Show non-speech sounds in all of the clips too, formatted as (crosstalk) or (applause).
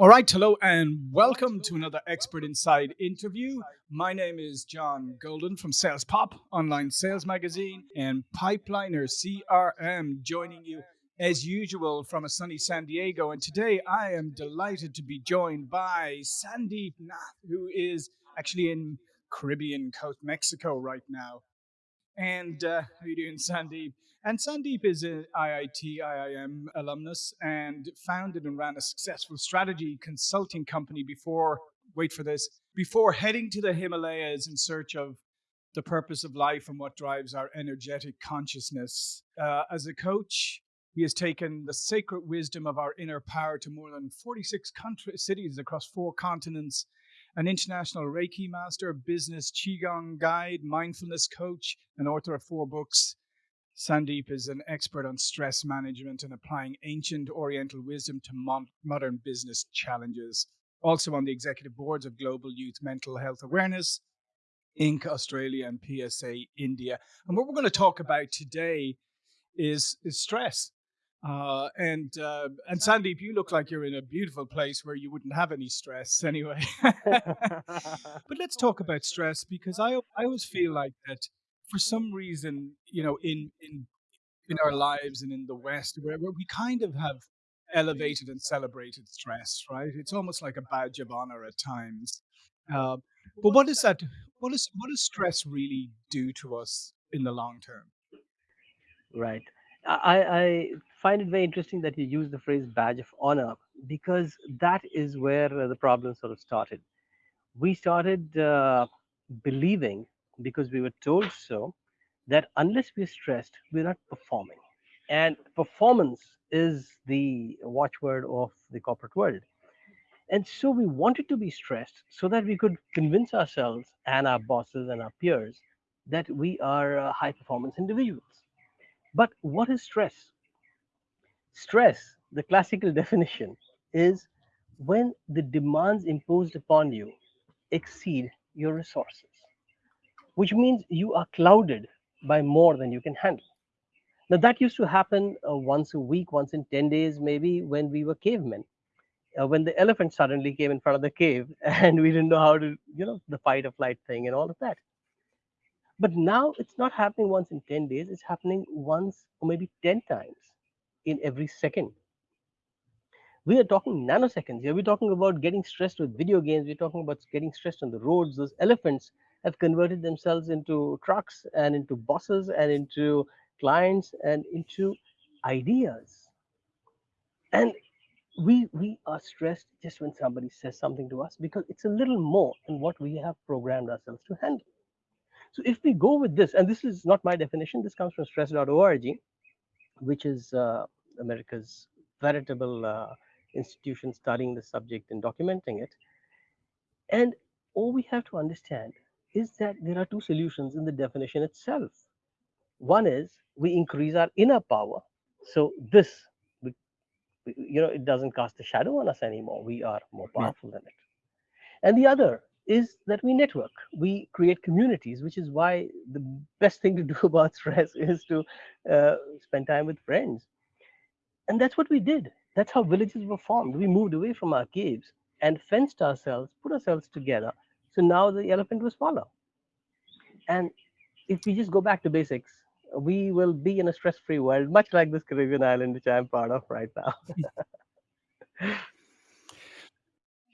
All right, hello, and welcome to another Expert Insights interview. My name is John Golden from Sales Pop, online sales magazine, and Pipeliner CRM, joining you as usual from a sunny San Diego. And today I am delighted to be joined by Sandeep Nath, who is actually in Caribbean coast, Mexico right now. And uh, how are you doing, Sandeep? And Sandeep is an IIT IIM alumnus and founded and ran a successful strategy consulting company before, wait for this, before heading to the Himalayas in search of the purpose of life and what drives our energetic consciousness. Uh, as a coach, he has taken the sacred wisdom of our inner power to more than 46 country, cities across four continents an international Reiki master, business Qigong guide, mindfulness coach, and author of four books. Sandeep is an expert on stress management and applying ancient Oriental wisdom to mon- modern business challenges. Also on the executive boards of Global Youth Mental Health Awareness, Inc. Australia, and PSA India. And what we're going to talk about today is, is stress. Uh, and uh, and Sandeep, you look like you're in a beautiful place where you wouldn't have any stress anyway. (laughs) but let's talk about stress because I I always feel like that for some reason, you know, in in in our lives and in the West, where, where we kind of have elevated and celebrated stress, right? It's almost like a badge of honor at times. Uh, but what is that? What is what does stress really do to us in the long term? Right. I, I find it very interesting that you use the phrase badge of honor because that is where the problem sort of started. We started uh, believing because we were told so that unless we're stressed, we're not performing. And performance is the watchword of the corporate world. And so we wanted to be stressed so that we could convince ourselves and our bosses and our peers that we are uh, high performance individuals. But what is stress? Stress, the classical (laughs) definition, is when the demands imposed upon you exceed your resources which means you are clouded by more than you can handle. Now, that used to happen uh, once a week, once in 10 days, maybe when we were cavemen. Uh, when the elephant suddenly came in front of the cave (laughs) and we didn't know how to, you know, the fight or flight thing and all of that. But now it's not happening once in 10 days, it's happening once or maybe 10 times in every second. We are talking nanoseconds here. We're talking about getting stressed with video games. We're talking about getting stressed on the roads. Those elephants have converted themselves into trucks and into bosses and into clients and into ideas. And we we are stressed just when somebody says something to us because it's a little more than what we have programmed ourselves to handle. So if we go with this, and this is not my definition, this comes from stress.org, which is uh, America's veritable uh, institution studying the subject and documenting it. And all we have to understand is that there are two solutions in the definition itself. One is we increase our inner power. So this, we, you know, it doesn't cast a shadow on us anymore. We are more powerful than it. And the other is that we network. We create communities, which is why the best thing to do (laughs) about stress is to uh, spend time with friends. And that's what we did. That's how villages were formed. We moved away from our caves and fenced ourselves, put ourselves together, so now the elephant will swallow. And if we just go back to basics, we will be in a stress-free world, much like this Caribbean island, which I'm part of right now. (laughs)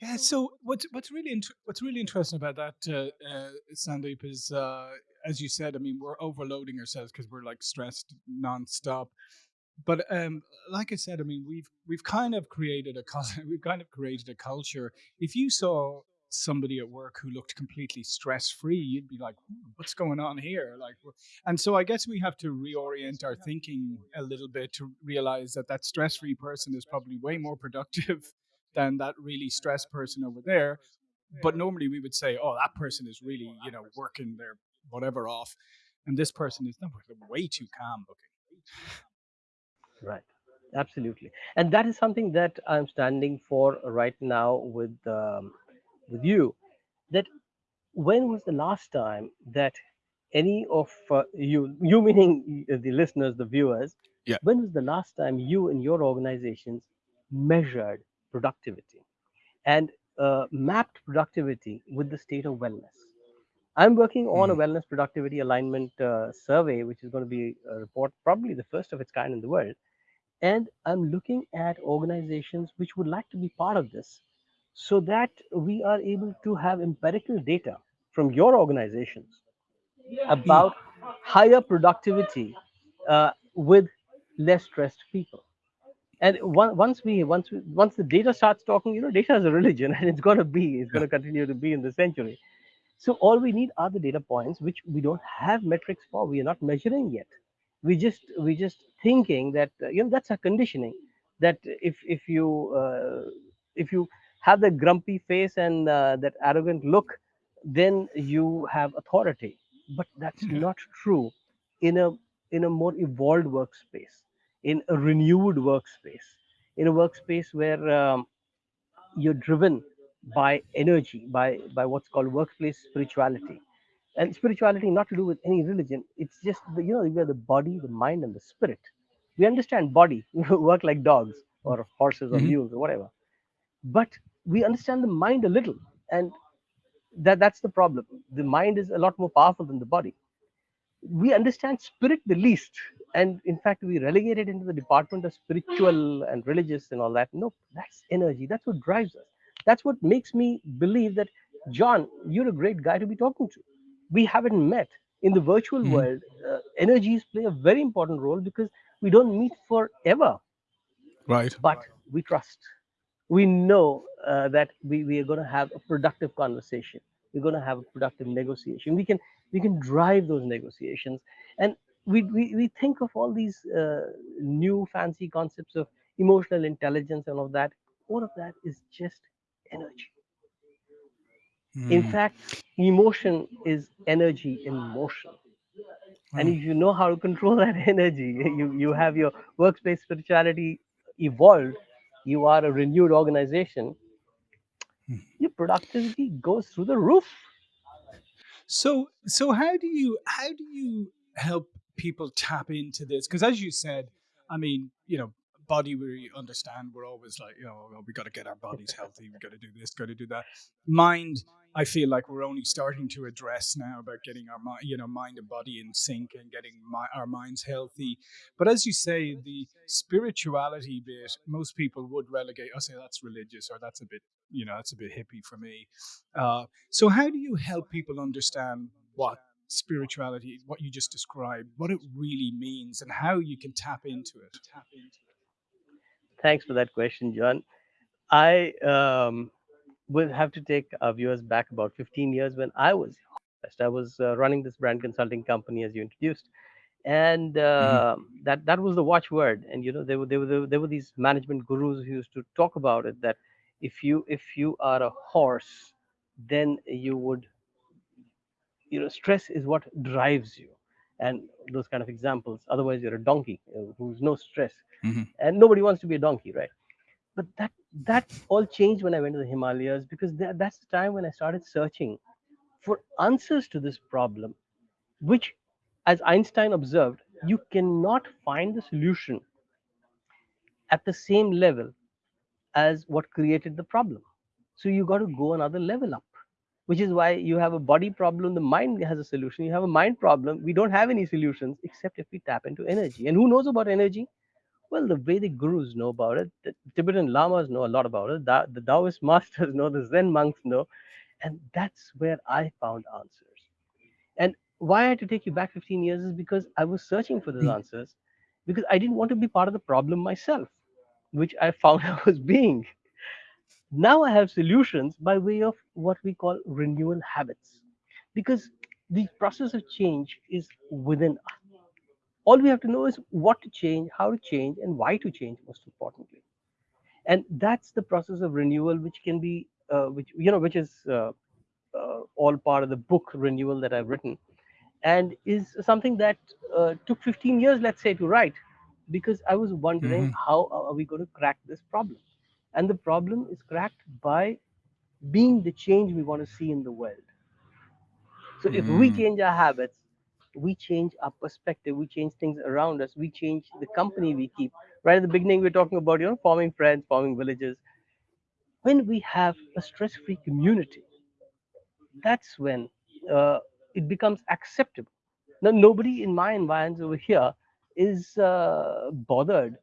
yeah. So what's what's really what's really interesting about that, uh, uh, Sandeep, is uh, as you said. I mean, we're overloading ourselves because we're like stressed nonstop. But um, like I said, I mean, we've we've kind of created a (laughs) we've kind of created a culture. If you saw somebody at work who looked completely stress free, you'd be like, hmm, "What's going on here?" Like, and so I guess we have to reorient our thinking a little bit to realize that that stress free person is probably way more productive (laughs) than that really stressed person over there. But normally we would say, "Oh, that person is really, you know, working their whatever off," and this person is way too calm looking. Right absolutely and that is something that i'm standing for right now with um, with you that when was the last time that any of uh, you, you meaning the listeners, the viewers, yeah. when was the last time you and your organizations measured productivity? and uh, mapped productivity with the state of wellness. I'm working on a Mm. wellness productivity alignment uh, survey, which is going to be a report, probably the first of its kind in the world. And I'm looking at organizations which would like to be part of this so that we are able to have empirical data from your organizations about higher productivity uh, with less stressed people. And one, once we once we, once the data starts talking, you know, data is a religion, (laughs) and it's going to be, it's going to continue to be in the century. So all we need are the data points, which we don't have metrics for. We are not measuring yet. We just we just thinking that uh, you know that's our conditioning. That if if you uh, if you have the grumpy face and uh, that arrogant look, then you have authority. But that's not true in a in a more evolved workspace, in a renewed workspace, in a workspace where um, you're driven by energy by by what's called workplace spirituality and spirituality not to do with any religion it's just the, you know we are the body the mind and the spirit we understand body we (laughs) work like dogs or horses or Mhm. mules or whatever but we understand the mind a little and that that's the problem. The mind is a lot more powerful than the body. We understand spirit the least and in fact we relegate it into the department of spiritual and religious and all that. No that's energy. That's what drives us. That's what makes me believe that john you're a great guy to be talking to. We haven't met. In the virtual Mhm. world uh, energies play a very important role because we don't meet forever. Right. but we trust. We know uh, that we, we are going to have a productive conversation. We're going to have a productive negotiation. We can we can drive those negotiations, and we we, we think of all these uh, new fancy concepts of emotional intelligence and all of that. All of that is just energy. In Mm. fact, emotion is energy in motion. And if you know how to control (laughs) that energy, you, you have your workspace spirituality evolved, you are a renewed organization, Mm. your productivity goes through the roof. So so how do you how do you help people tap into this? Because as you said, I mean, you know, body we understand we're always like, you know, "Oh, we got to get our bodies healthy, we got to do this, got to do that. Mind, I feel like we're only starting to address now about getting our mind, you know, mind and body in sync and getting my, our minds healthy. But as you say, the spirituality bit, most people would relegate. I say that's religious or that's a bit, you know, that's a bit hippie for me. Uh, so, how do you help people understand what spirituality, what you just described, what it really means, and how you can tap into it? Thanks for that question, John. I um, will have to take our viewers back about 15 years when I was I was uh, running this brand consulting company as you introduced, and hmm uh, that that was the watchword. And you know there were there were there were these management gurus who used to talk about it that if you if you are a horse, then you would you know stress is what drives you, and those kind of examples. Otherwise, you're a donkey uh, who's no stress, hmm and nobody wants to be a donkey, right? but that that all changed when I went to the Himalayas because that, that's the time when I started searching for answers to this problem, which, as Einstein observed, you cannot find the solution at the same level as what created the problem. So you got to go another level up, which is why you have a body problem, the mind has a solution. You have a mind problem, we don't have any solutions except if we tap into energy. And who knows about energy? Well, the Vedic gurus know about it. The Tibetan lamas know a lot about it. Da- the Taoist (laughs) masters know. The Zen monks know. And that's where I found answers. And why I had to take you back 15 years is because I was searching for those hmm. answers because I didn't want to be part of the problem myself, which I found (laughs) I was being. Now I have solutions by way of what we call renewal habits because the process of change is within us. All we have to know is what to change, how to change, and why to change, most importantly. And that's the process of renewal, which can be, uh, which you know, which is uh, uh, all part of the book renewal that I've written, and is something that uh, took 15 years, let's say, to write, because I was wondering hmm how are we going to crack this problem, and the problem is cracked by being the change we want to see in the world. So if we mm change our habits, we change our perspective, we change things around us, we change the company we keep. Right at the beginning, we we're talking about you know forming friends, forming villages. when we have a stress-free community that's when uh, it becomes acceptable. Now, nobody in my environs over here is uh, bothered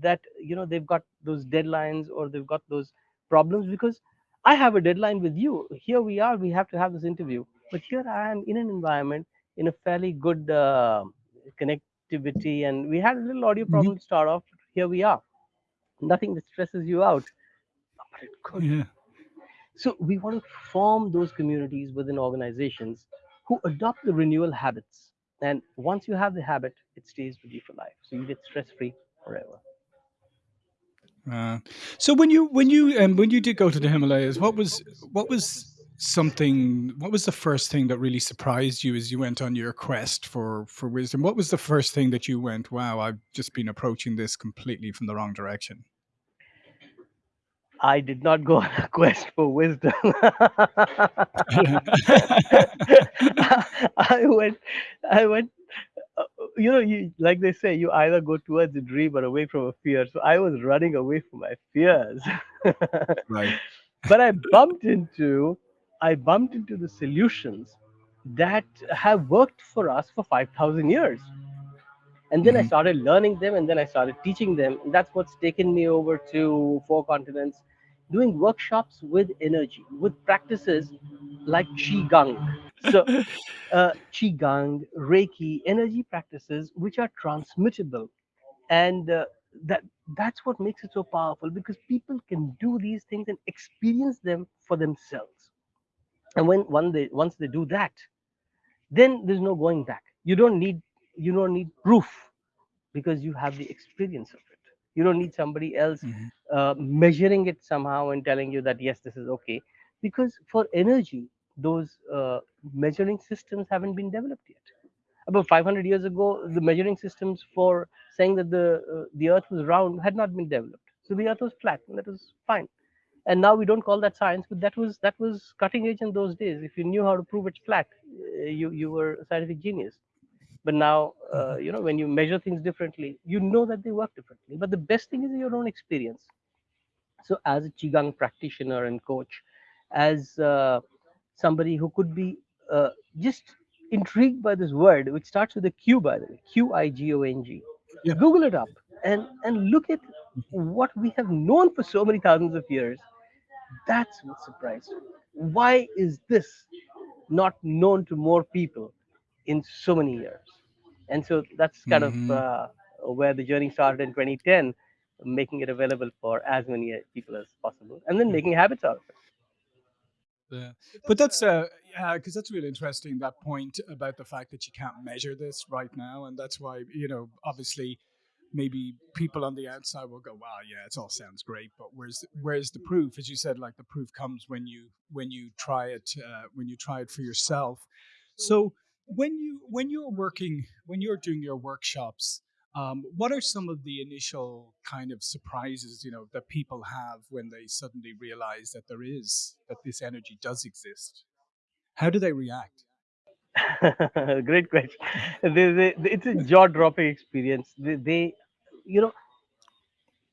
that you know they've got those deadlines or they've got those problems because I have a deadline with you. Here we are. We have to have this interview, but here I am in an environment in a fairly good uh, connectivity, and we had a little audio Mhm. problem to start off. Here we are. Nothing that stresses you out, but it could. Yeah. So we want to form those communities within organizations who adopt the renewal habits. And once you have the habit, it stays with you for life. So you get stress free forever. Uh, so when you when you um, when you did go to the Himalayas, what was what was something? What was the first thing that really surprised you as you went on your quest for for wisdom? What was the first thing that you went, "Wow, I've just been approaching this completely from the wrong direction"? I did not go on a quest for wisdom. (laughs) (laughs) I went, I went, you know, you, like they say, you either go towards a dream or away from a fear. So I was running away from my fears. right. (laughs) but I bumped into I bumped into the solutions that have worked for us for 5000 years and then I hmm started learning them and then I started teaching them and that's what's taken me over to four continents doing workshops with energy with practices like qigong. So (laughs) uh, qigong reiki energy practices which are transmittable. And uh, that that's what makes it so powerful because people can do these things and experience them for themselves. And when one they once they do that then there's no going back. You don't need you don't need proof because you have the experience of it you don't need somebody else hmm uh, measuring it somehow and telling you that yes this is okay because for energy those uh, measuring systems haven't been developed yet about 500 years ago, the measuring systems for saying that the uh, the Earth was round had not been developed. So the Earth was flat, and that was fine. And now we don't call that science, but that was that was cutting edge in those days. If you knew how to prove it's flat, uh, you you were a scientific genius. But now, uh, hmm you know, when you measure things differently, you know that they work differently. But the best thing is your own experience. So, as a qigong practitioner and coach, as uh, somebody who could be uh, just intrigued by this word, which starts with a Q, by the way, Q I G O N G. Yeah. Google it up and and look at what we have known for so many thousands of years. That's what surprised me. Why is this not known to more people in so many years? And so that's kind of hmm uh, where the journey started in 2010, making it available for as many uh, people as possible, and then making habits out of it. Yeah. But that's uh yeah, because that's really interesting that point about the fact that you can't measure this right now, and that's why you know obviously maybe people on the outside will go, "Wow, yeah, it all sounds great," but where's where's the proof? As you said, like the proof comes when you when you try it uh, when you try it for yourself. So when you when you're working when you're doing your workshops, um, what are some of the initial kind of surprises you know that people have when they suddenly realize that there is that this energy does exist? How do they react? (laughs) Great question. (laughs) They, they, it's a jaw-dropping experience. They, they, you know,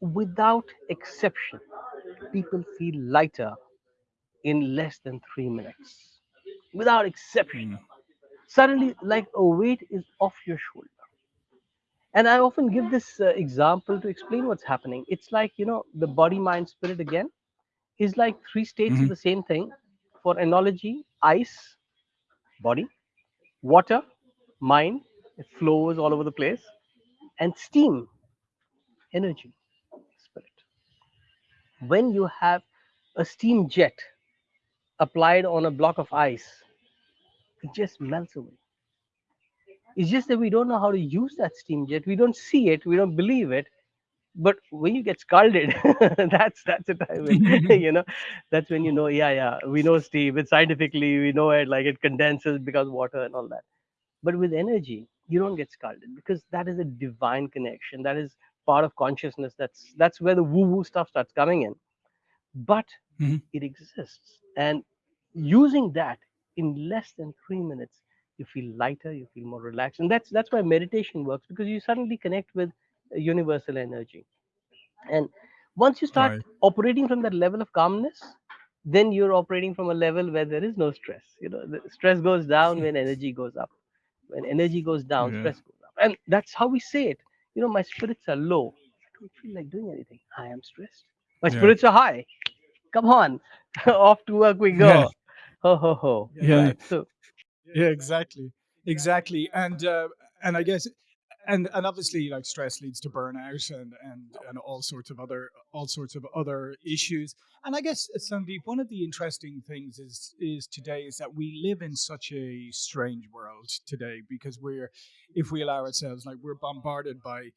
without exception, people feel lighter in less than three minutes. Without exception, Mm, suddenly, like a weight is off your shoulder. And I often give this uh, example to explain what's happening. It's like you know, the body, mind, spirit again is like three states of mhm, the same thing. For analogy, ice, body, water, mind, it flows all over the place, and steam, energy, spirit. When you have a steam jet applied on a block of ice, it just melts away. It's just that we don't know how to use that steam jet. We don't see it, we don't believe it. But when you get scalded, (laughs) that's that's the time when (laughs) (laughs) you know that's when you know, yeah, yeah, we know steam. It's scientifically we know it, like it condenses because water and all that But with energy, you don't get scalded because that is a divine connection. That is part of consciousness. That's that's where the woo-woo stuff starts coming in. But mhm, it exists. And using that in less than three minutes, you feel lighter, you feel more relaxed. And that's that's why meditation works because you suddenly connect with uh, universal energy. And Once you start Right. operating from that level of calmness, then you're operating from a level where there is no stress. You know, the stress goes down when energy goes up. When energy goes down, Yeah. stress goes up. And that's how we say it. You know, my spirits are low. I don't feel like doing anything. I am stressed. My Yeah. spirits are high. Come on. (laughs) Off to work we go. Yeah. Ho ho ho. Yeah. Right. So Yeah, exactly, exactly, and uh, and I guess, and and obviously, like stress leads to burnout and and and all sorts of other all sorts of other issues. And I guess, uh, Sandeep, one of the interesting things is is today is that we live in such a strange world today because we're, if we allow ourselves, like we're bombarded by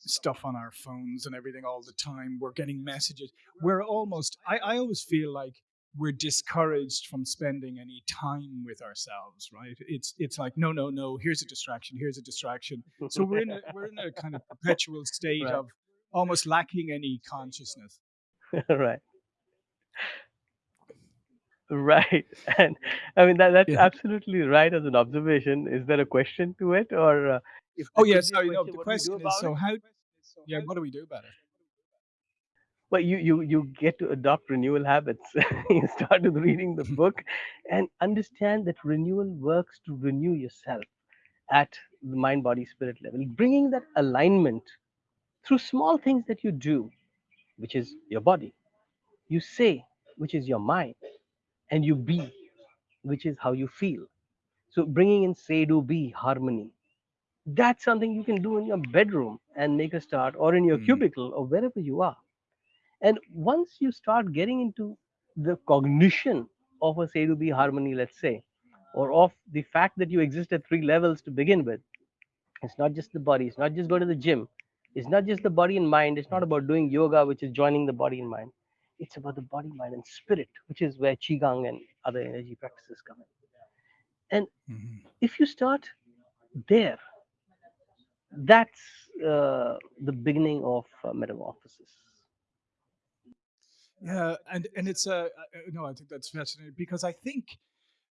stuff on our phones and everything all the time. We're getting messages. We're almost, I, I always feel like we're discouraged from spending any time with ourselves, right? It's it's like, no, no, no, here's a distraction, here's a distraction. So we're in a we're in a kind of perpetual (laughs) state Right. of almost lacking any consciousness. (laughs) right. Right. (laughs) And I mean that that's Yeah. absolutely right as an observation. Is there a question to it or uh, if Oh there yeah, sorry. No, the what do we do question is, so how? Yeah, what do we do about it? Well, you you you get to adopt renewal habits. (laughs) you start with reading the (laughs) book and understand that renewal works to renew yourself at the mind, body, spirit level, bringing that alignment through small things that you do, which is your body, you say, which is your mind, and you be, which is how you feel. So bringing in say, do, be harmony. That's something you can do in your bedroom and make a start, or in your Mm. cubicle, or wherever you are. And once you start getting into the cognition of a say to be harmony, let's say, or of the fact that you exist at three levels to begin with, it's not just the body, it's not just going to the gym, it's not just the body and mind, it's not about doing yoga, which is joining the body and mind. It's about the body, mind, and spirit, which is where Qigong and other energy practices come in. And Mhm. if you start there, that's uh, the beginning of uh, metamorphosis. Yeah, and and it's uh, uh, no, I think that's fascinating because I think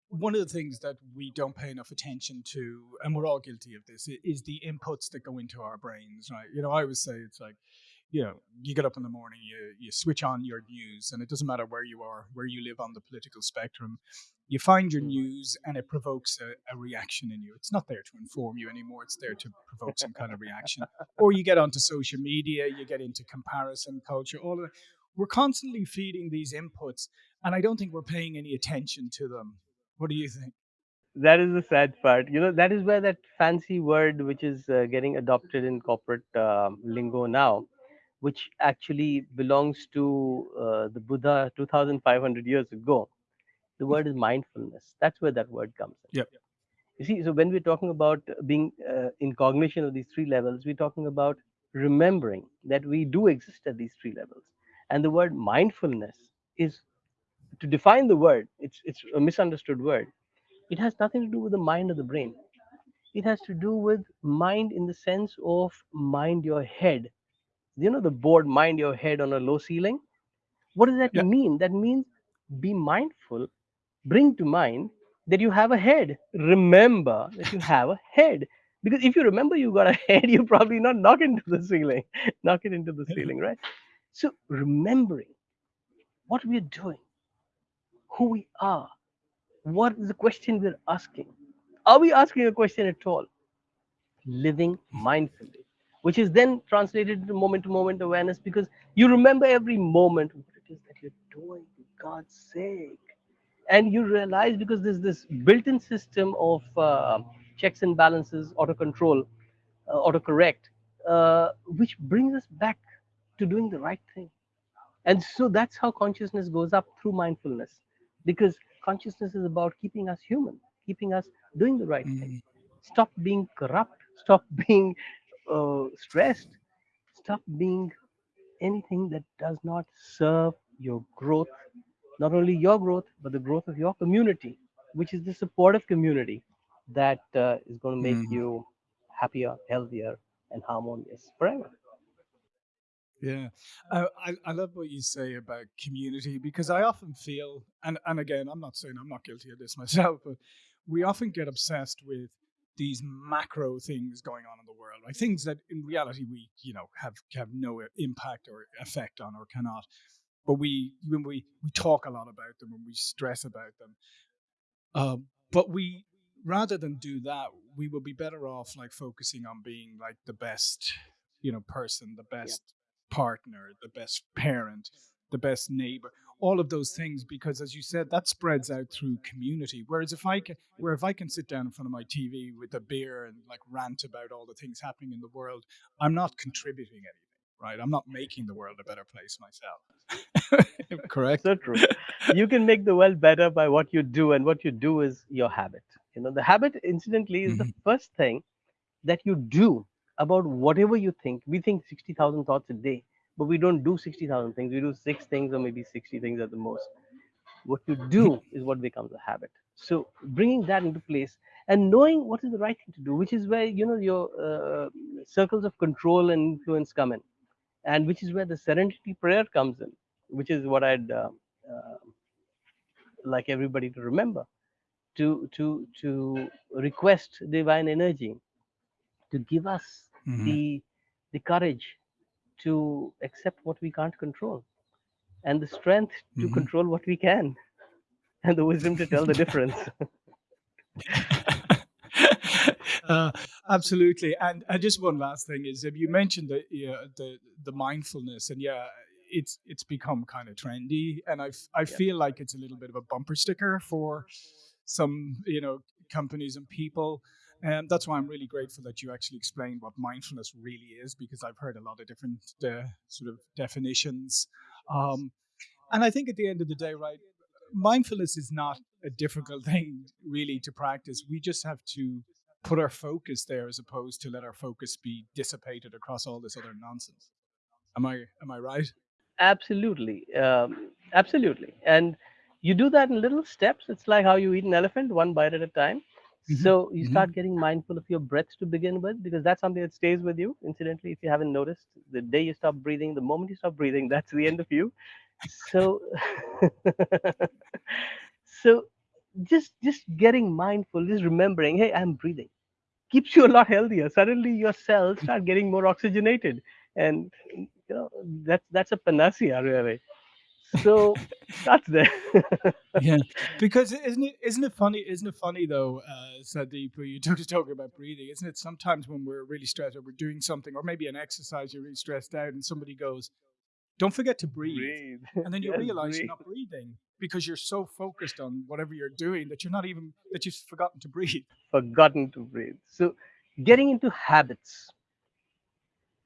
one of the things that we don't pay enough attention to, and we're all guilty of this, is the inputs that go into our brains, right? You know, I always say it's like, you know, you get up in the morning, you you switch on your news, and it doesn't matter where you are, where you live on the political spectrum, you find your Mm. news, and it provokes a, a reaction in you. It's not there to inform you anymore; it's there to provoke some kind of reaction. Or you get onto social media, you get into comparison culture, all of that. We're constantly feeding these inputs, and I don't think we're paying any attention to them. What do you think? that is the sad part you know that is where that fancy word which is uh, getting adopted in corporate um, lingo now which actually belongs to uh, the buddha 2500 years ago the word is mindfulness that's where that word comes in Yep. you see so when we're talking about being uh, in cognition of these three levels we're talking about remembering that we do exist at these three levels and the word mindfulness is to define the word it's it's a misunderstood word it has nothing to do with the mind or the brain. It has to do with mind in the sense of mind your head. You know the board mind your head on a low ceiling? What does that Yeah. mean? That means be mindful, bring to mind that you have a head. Remember that you have a head. Because if you remember you got a (laughs) head, you probably not knock into the ceiling, knock it into the (laughs) ceiling, right? So remembering what we're doing, who we are, what is the question we're asking? Are we asking a question at all? Living mindfully, which is then translated into moment to moment awareness because you remember every moment what it is that you're doing, for God's sake. And you realize because there's this built in system of uh, checks and balances, auto control, uh, autocorrect, uh, which brings us back to doing the right thing. And so that's how consciousness goes up through mindfulness because consciousness is about keeping us human, keeping us doing the right thing. Mm, Stop being corrupt, stop (laughs) being uh, stressed, stop being anything that does not serve your growth, not only your growth, but the growth of your community, which is the supportive community that uh, is going to make mm. you happier, healthier, and harmonious forever. Yeah, uh, I I love what you say about community because I often feel, and and again, I'm not saying I'm not guilty of this (laughs) myself, but we often get obsessed with these macro things going on in the world, right? Things that in reality we, you know, have have no impact or effect on or cannot. But we when we we talk a lot about them and we stress about them. Uh, but we rather than do that, we will be better off like focusing on being like the best, you know, person, the best. Partner, the best parent, the best neighbor all of those things because as you said that spreads out through community. Whereas if i can where if i can sit down in front of my tv with a beer and like rant about all the things happening in the world i'm not contributing anything right? I'm not making the world a better place myself. (laughs) Correct? So true. You can make the world better by what you do and what you do is your habit. You know the habit incidentally is mm-hmm. the first thing that you do about whatever you think we think 60000 thoughts a day but we don't do 60,000 things. We do six things or maybe 60 things at the most. What you do is what becomes a habit. So bringing that into place and knowing what is the right thing to do, which is where you know your uh, circles of control and influence come in, and which is where the serenity prayer comes in, which is what I'd uh, uh, like everybody to remember, to to to request divine energy to give us mm-hmm. the the courage to accept what we can't control and the strength to mm-hmm. control what we can (laughs) and the wisdom to tell the difference (laughs) (laughs) uh, absolutely and, and just one last thing is if you mentioned the, yeah, the the mindfulness and yeah it's it's become kind of trendy and i i feel like it's a little bit of a bumper sticker for some you know companies and people and that's why I'm really grateful that you actually explained what mindfulness really is, because I've heard a lot of different uh, sort of definitions. Um, and I think at the end of the day, right, mindfulness is not a difficult (laughs) thing really to practice. We just have to put our focus there as opposed to let our focus be dissipated across all this other nonsense. Am I am I right? Absolutely, um, absolutely. And you do that in little steps. It's like how you eat an elephant, one bite at a time. Mm-hmm. So you mm-hmm. start getting mindful of your breath to begin with, because that's something that stays with you. Incidentally, if you haven't noticed, the day you stop breathing, the moment you stop breathing, (laughs) that's the end of you. So, (laughs) so just just getting mindful, just remembering, hey, I'm breathing, keeps you a lot healthier. Suddenly, your cells start getting more oxygenated, and you know that's that's a panacea, really so (laughs) that's there. (laughs) yeah, because isn't it isn't it funny? Isn't it funny though, uh, Sandeep? You took (laughs) talking about breathing. Isn't it sometimes when we're really stressed or we're doing something, or maybe an exercise, you're really stressed out, and somebody goes, "Don't forget to breathe,", breathe. and then you yes, realize breathe. you're not breathing because you're so focused on whatever you're doing that you're not even that you've forgotten to breathe. Forgotten to breathe. So, getting into habits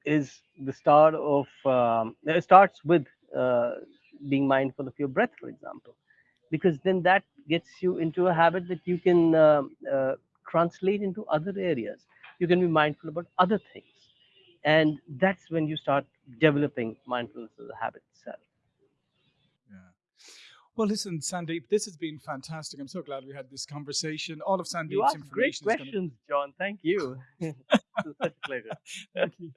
is the start of. Um, it starts with. Uh, being mindful of your breath, for example, because then that gets you into a habit that you can uh, uh, translate into other areas. You can be mindful about other things. And that's when you start developing mindfulness as a habit itself. Yeah. Well, listen, Sandeep, this has been fantastic. I'm so glad we had this conversation. All of Sandeep's you information. Great questions, gonna... John. Thank you. (laughs) such a pleasure. (laughs) Thank you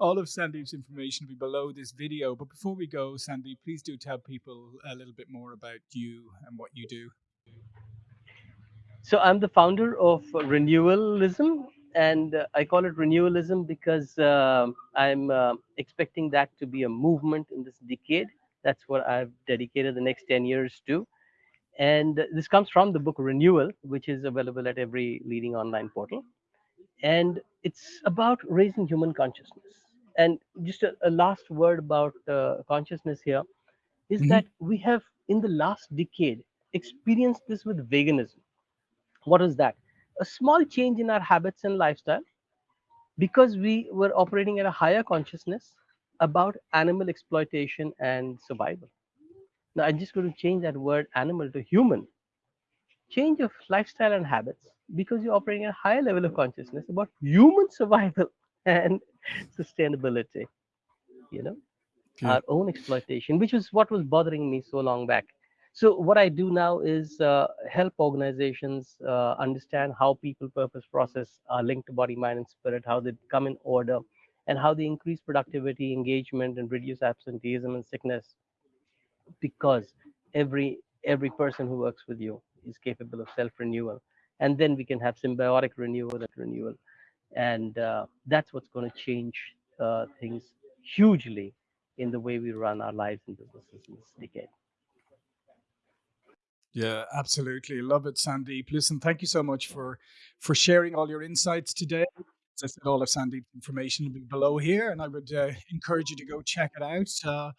all of Sandeep's information will be below this video. But before we go, Sandeep, please do tell people a little bit more about you and what you do. So I'm the founder of Renewalism, and uh, I call it Renewalism because uh, I'm uh, expecting that to be a movement in this decade. That's what I've dedicated the next 10 years to. And this comes from the book Renewal, which is available at every leading online portal. And it's about raising human consciousness and just a, a last word about uh, consciousness here is mm-hmm. that we have in the last decade experienced this with veganism. What is that? A small change in our habits and lifestyle because we were operating at a higher consciousness about animal exploitation and survival. Now i'm just going to change that word animal to human. Change of lifestyle and habits because you're operating at a higher level of consciousness about human (laughs) survival and (laughs) sustainability you know our own exploitation which was what was bothering me so long back. So what i do now is uh, help organizations uh, understand how people purpose process are linked to body mind and spirit how they come in order and how they increase productivity engagement and reduce absenteeism and sickness. Because every every person who works with you is capable of self renewal and then we can have symbiotic renewal and renewal, and uh, that's what's going to change uh, things hugely in the way we run our lives and businesses in this decade. Yeah, absolutely. Love it, Sandeep. Listen, thank you so much for for sharing all your insights today. As I said, all of Sandeep's information will be below here, and I would uh, encourage you to go check it out. Uh,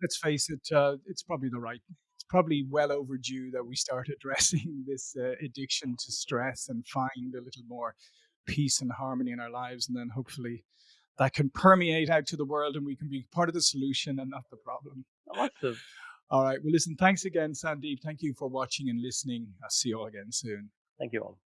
let's face it, uh, it's probably the right. It's probably well overdue that we start (laughs) addressing this uh, addiction to stress and find a little more peace and harmony in our lives, and then hopefully that can permeate out to the world, and we can be part of the solution and not the problem. Awesome. All right. Well, listen, thanks again, Sandeep. Thank you for watching and listening. I'll see you all again soon. Thank you all.